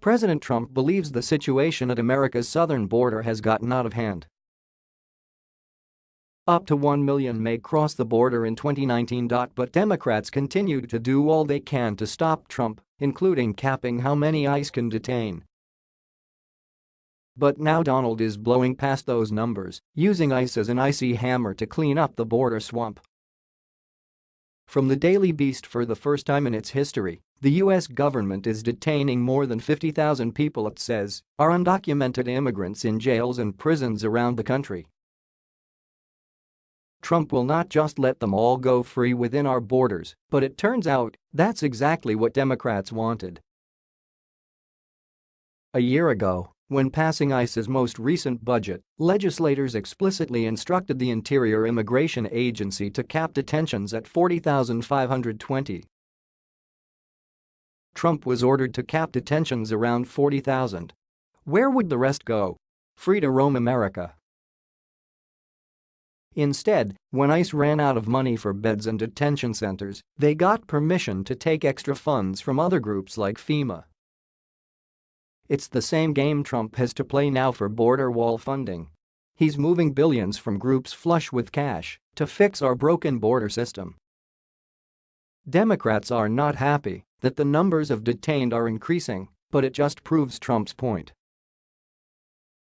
President Trump believes the situation at America's southern border has gotten out of hand. Up to 1 million may cross the border in 2019. But Democrats continue to do all they can to stop Trump, including capping how many ICE can detain. But now Donald is blowing past those numbers, using ICE as an icy hammer to clean up the border swamp. From the Daily Beast for the first time in its history, the U.S. government is detaining more than 50,000 people it says are undocumented immigrants in jails and prisons around the country. Trump will not just let them all go free within our borders, but it turns out that's exactly what Democrats wanted. A year ago, when passing ICE's most recent budget, legislators explicitly instructed the Interior Immigration Agency to cap detentions at 40,520. Trump was ordered to cap detentions around 40,000. Where would the rest go? Free to roam America. Instead, when ICE ran out of money for beds and detention centers, they got permission to take extra funds from other groups like FEMA. It's the same game Trump has to play now for border wall funding. He's moving billions from groups flush with cash to fix our broken border system. Democrats are not happy that the numbers of detained are increasing, but it just proves Trump's point.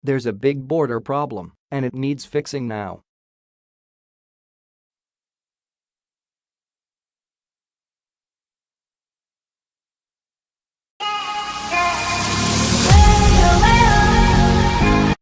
There's a big border problem, and it needs fixing now.